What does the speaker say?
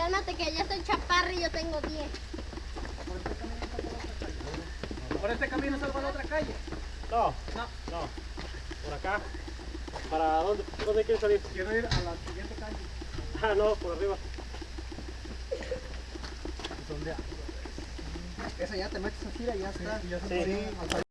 Cálmate que ya estoy chaparra y yo tengo 10. ¿Por este camino salgo para la otra calle? No, No. no. Por acá. ¿Para dónde, dónde quieres salir? Quiero ir a la siguiente calle. Ah, no, por arriba. ¿Dónde? Esa ya te metes así, ya está. Sí. Sí.